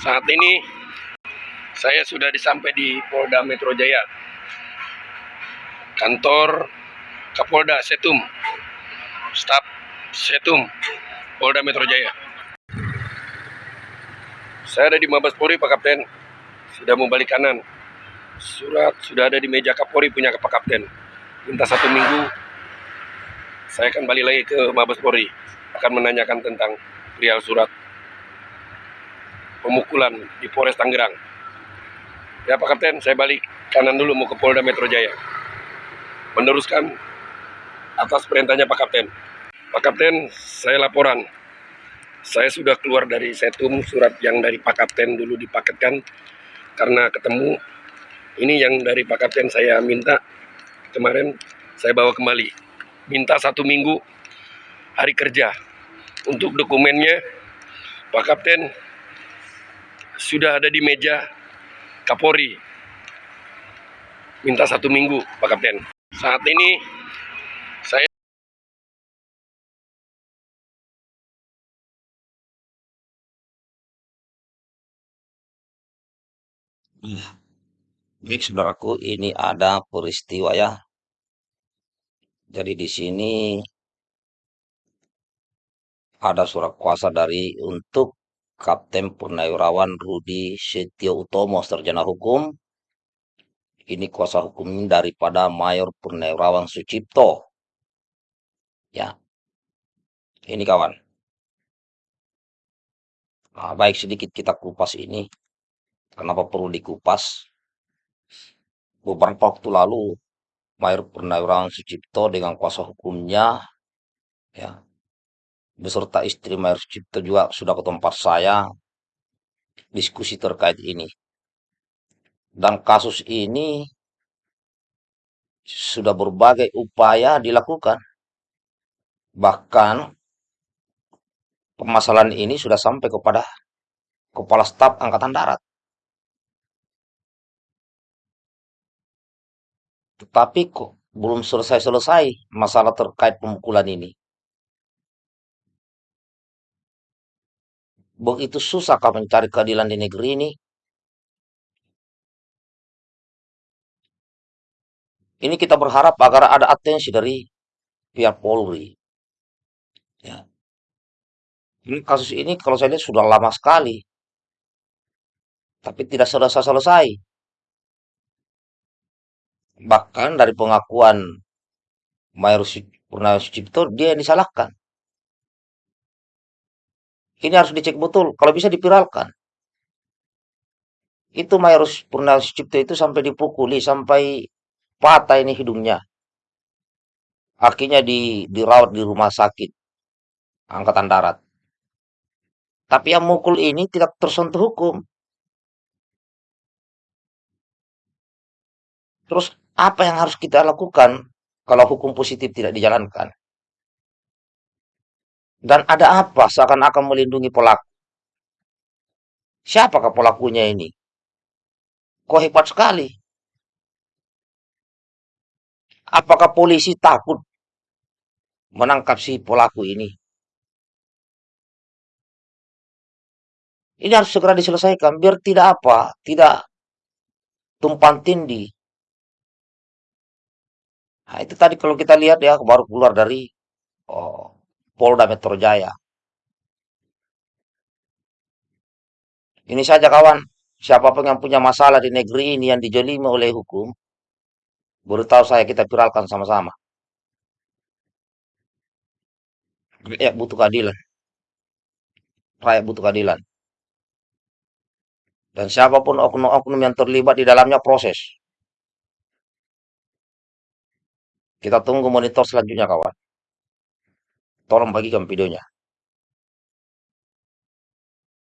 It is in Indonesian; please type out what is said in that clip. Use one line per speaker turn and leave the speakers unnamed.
Saat ini saya sudah disampai di Polda Metro Jaya. Kantor Kapolda Setum. Staf Setum Polda Metro Jaya. Saya ada di Mabes Polri Pak Kapten. Sudah mau balik kanan. Surat sudah ada di meja Kapolri punya Pak Kapten. Minta satu minggu saya akan balik lagi ke Mabes Polri akan menanyakan tentang perihal surat pemukulan di Polres Tangerang. Ya Pak Kapten, saya balik kanan dulu mau ke Polda Metro Jaya. Meneruskan atas perintahnya Pak Kapten. Pak Kapten, saya laporan. Saya sudah keluar dari setum surat yang dari Pak Kapten dulu dipaketkan karena ketemu ini yang dari Pak Kapten saya minta kemarin saya bawa kembali minta satu minggu hari kerja untuk dokumennya Pak Kapten sudah ada di meja Kapolri minta satu minggu Pak Kapten saat ini saya
Baik, saudaraku, ini ada peristiwa ya. Jadi di sini ada surat kuasa dari untuk Kapten Purnawirawan Rudi Setio Utomo, Sarjana Hukum. Ini kuasa hukum daripada Mayor Purnawirawan Sucipto. Ya, ini kawan. Nah, baik sedikit kita kupas ini. Kenapa perlu dikupas? Beberapa waktu lalu Mayor Purnawirawan Sucipto dengan kuasa hukumnya ya beserta istri Mayor Sucipto juga sudah ke tempat saya diskusi terkait ini. Dan kasus ini sudah berbagai upaya dilakukan. Bahkan permasalahan ini sudah sampai kepada Kepala Staf Angkatan Darat. Tetapi kok belum selesai-selesai masalah terkait pemukulan ini. Begitu susah kau mencari keadilan di negeri ini. Ini kita berharap agar ada atensi dari pihak Polri. Ya. Ini kasus ini kalau saya lihat sudah lama sekali. Tapi tidak selesai-selesai. Bahkan dari pengakuan Mayor Purnawirawan Sucipto, dia yang disalahkan. Ini harus dicek betul, kalau bisa dipiralkan. Itu Mayor Purnawirawan Sucipto itu sampai dipukuli, sampai patah ini hidungnya. Akhirnya di, dirawat di rumah sakit Angkatan Darat. Tapi yang mukul ini tidak tersentuh hukum. Terus apa yang harus kita lakukan kalau hukum positif tidak dijalankan? Dan ada apa seakan-akan melindungi pelaku? Siapakah pelakunya ini? Kok hebat sekali? Apakah polisi takut menangkap si pelaku ini? Ini harus segera diselesaikan biar tidak apa, tidak tumpang tindih. Nah, itu tadi kalau kita lihat ya baru keluar dari oh, Polda Metro Jaya. Ini saja kawan, siapa pun yang punya masalah di negeri ini yang dijolimi oleh hukum, beritahu saya kita viralkan sama-sama. Rakyat butuh keadilan. Rakyat butuh keadilan. Dan siapa pun oknum-oknum yang terlibat di dalamnya proses. Kita tunggu monitor selanjutnya kawan. Tolong bagikan videonya.